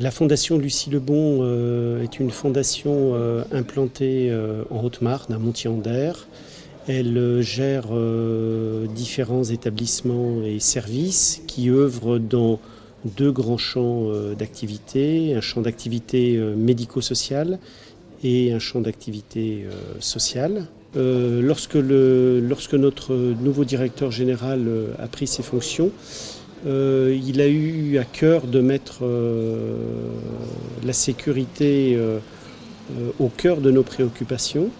La fondation Lucie Lebon euh, est une fondation euh, implantée euh, en Haute-Marne, à Montier-en-Der. Elle gère différents établissements et services qui œuvrent dans deux grands champs d'activité, un champ d'activité médico-social et un champ d'activité sociale. lorsque, lorsque, notre nouveau directeur général a pris ses fonctions, euh, il a eu à cœur de mettre euh, la sécurité euh, au cœur de nos préoccupations.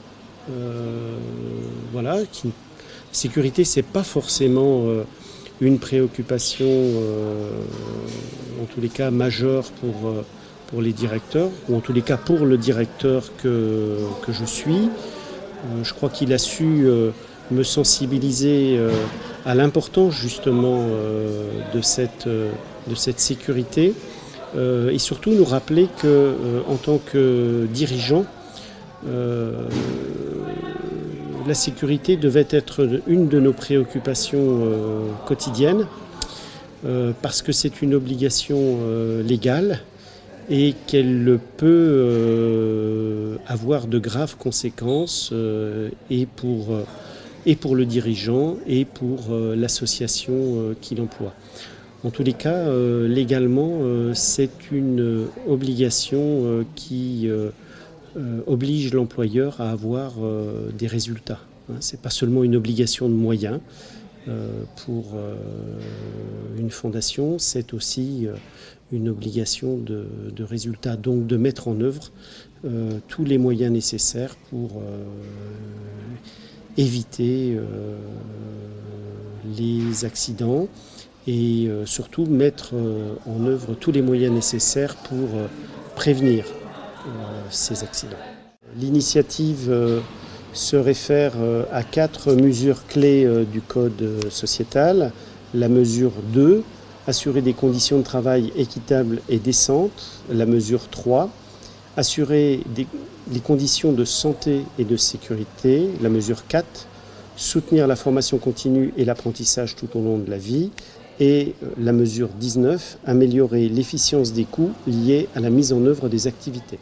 voilà, qui, sécurité, c'est pas forcément une préoccupation, en tous les cas majeure pour, pour les directeurs, ou en tous les cas pour le directeur que, que je suis. je crois qu'il a su me sensibiliser à l'importance justement euh, de, cette, euh, de cette sécurité euh, et surtout nous rappeler que en tant que dirigeant, la sécurité devait être une de nos préoccupations quotidiennes parce que c'est une obligation légale et qu'elle peut avoir de graves conséquences et pour et pour le dirigeant et pour euh, l'association euh, qui l'emploie. En tous les cas, euh, légalement, c'est une obligation qui oblige l'employeur à avoir des résultats. Hein. Ce n'est pas seulement une obligation de moyens pour une fondation, c'est aussi une obligation de, de, résultats, donc de mettre en œuvre tous les moyens nécessaires pour éviter euh, les accidents et euh, surtout mettre euh, en œuvre tous les moyens nécessaires pour prévenir ces accidents. L'initiative se réfère à quatre mesures clés du Code sociétal. La mesure 2, assurer des conditions de travail équitables et décentes. La mesure 3, assurer les conditions de santé et de sécurité, la mesure 4, soutenir la formation continue et l'apprentissage tout au long de la vie, et euh, la mesure 19, améliorer l'efficience des coûts liés à la mise en œuvre des activités.